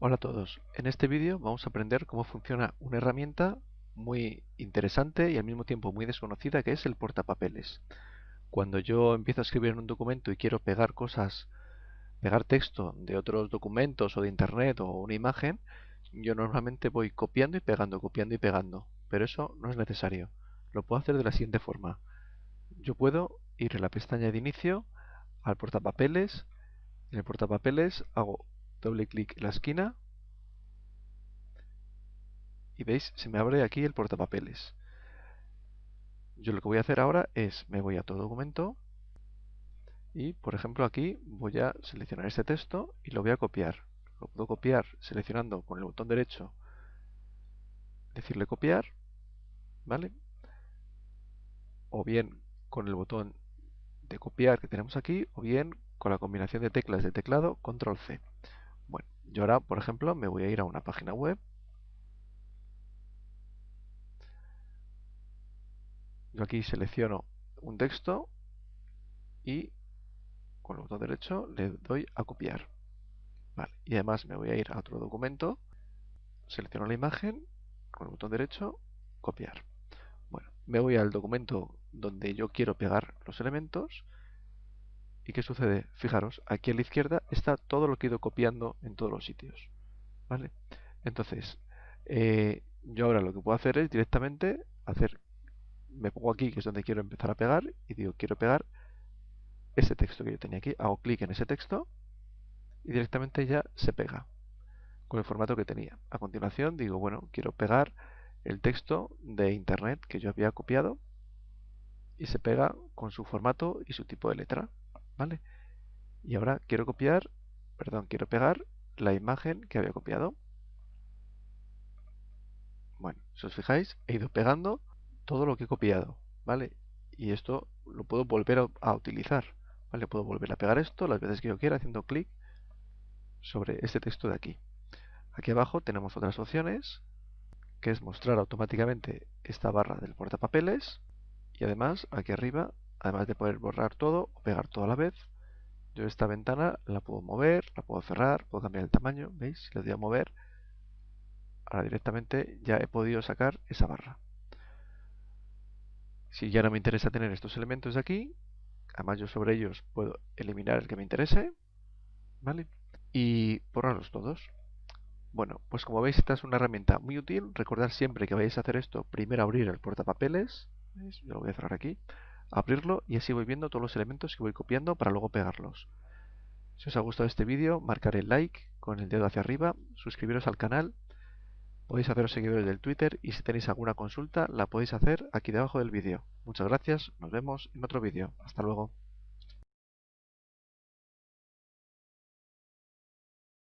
Hola a todos, en este vídeo vamos a aprender cómo funciona una herramienta muy interesante y al mismo tiempo muy desconocida que es el portapapeles. Cuando yo empiezo a escribir en un documento y quiero pegar cosas, pegar texto de otros documentos o de internet o una imagen, yo normalmente voy copiando y pegando, copiando y pegando, pero eso no es necesario. Lo puedo hacer de la siguiente forma. Yo puedo ir en la pestaña de inicio al portapapeles, en el portapapeles hago doble clic en la esquina y veis, se me abre aquí el portapapeles. Yo lo que voy a hacer ahora es, me voy a todo documento y, por ejemplo, aquí voy a seleccionar este texto y lo voy a copiar. Lo puedo copiar seleccionando con el botón derecho, decirle copiar, ¿vale? O bien con el botón de copiar que tenemos aquí, o bien con la combinación de teclas de teclado, control C. Yo ahora, por ejemplo, me voy a ir a una página web. Yo aquí selecciono un texto y con el botón derecho le doy a copiar. Y además me voy a ir a otro documento, selecciono la imagen, con el botón derecho, copiar. Bueno, me voy al documento donde yo quiero pegar los elementos ¿Y qué sucede? Fijaros, aquí a la izquierda está todo lo que he ido copiando en todos los sitios. ¿Vale? Entonces, eh, yo ahora lo que puedo hacer es directamente hacer, me pongo aquí, que es donde quiero empezar a pegar, y digo, quiero pegar ese texto que yo tenía aquí. Hago clic en ese texto y directamente ya se pega con el formato que tenía. A continuación digo, bueno, quiero pegar el texto de internet que yo había copiado y se pega con su formato y su tipo de letra. ¿Vale? Y ahora quiero copiar, perdón, quiero pegar la imagen que había copiado. Bueno, si os fijáis, he ido pegando todo lo que he copiado, ¿vale? Y esto lo puedo volver a, utilizar, ¿vale? Puedo volver a pegar esto las veces que yo quiera haciendo clic sobre este texto de aquí. Aquí abajo tenemos otras opciones, que es mostrar automáticamente esta barra del portapapeles y además aquí arriba además de poder borrar todo o pegar todo a la vez, yo esta ventana la puedo mover, la puedo cerrar, puedo cambiar el tamaño, ¿veis? Si le doy a mover, ahora directamente ya he podido sacar esa barra. Si ya no me interesa tener estos elementos de aquí, además yo sobre ellos puedo eliminar el que me interese, ¿vale? Y borrarlos todos. Bueno, pues como veis esta es una herramienta muy útil. Recordad siempre que vais a hacer esto, primero abrir el portapapeles. Yo lo voy a cerrar aquí abrirlo y así voy viendo todos los elementos que voy copiando para luego pegarlos. Si os ha gustado este vídeo, marcar el like con el dedo hacia arriba, suscribiros al canal, podéis haceros seguidores del Twitter y si tenéis alguna consulta la podéis hacer aquí debajo del vídeo. Muchas gracias, nos vemos en otro vídeo. Hasta luego.